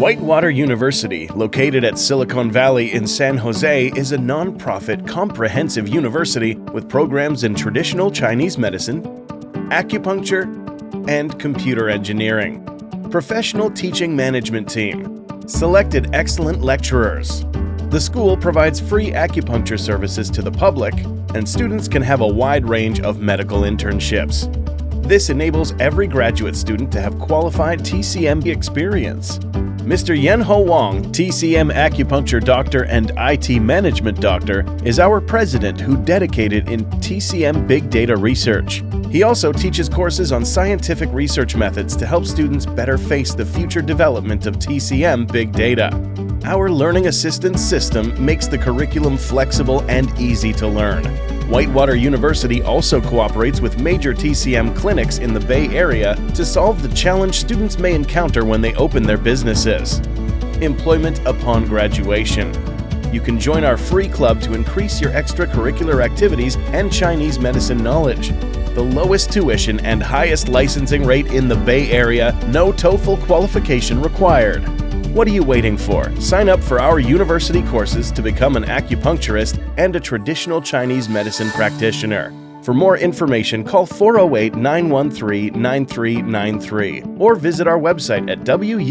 Whitewater University, located at Silicon Valley in San Jose, is a non-profit comprehensive university with programs in traditional Chinese medicine, acupuncture, and computer engineering. Professional teaching management team. Selected excellent lecturers. The school provides free acupuncture services to the public, and students can have a wide range of medical internships. This enables every graduate student to have qualified TCM experience. Mr. Yen Ho Wong, TCM acupuncture doctor and IT management doctor, is our president who dedicated in TCM big data research. He also teaches courses on scientific research methods to help students better face the future development of TCM big data. Our learning assistance system makes the curriculum flexible and easy to learn. Whitewater University also cooperates with major TCM clinics in the Bay Area to solve the challenge students may encounter when they open their businesses. Employment upon graduation. You can join our free club to increase your extracurricular activities and Chinese medicine knowledge. The lowest tuition and highest licensing rate in the Bay Area, no TOEFL qualification required. What are you waiting for? Sign up for our university courses to become an acupuncturist and a traditional Chinese medicine practitioner. For more information, call 408 913 9393 or visit our website at wuca.us.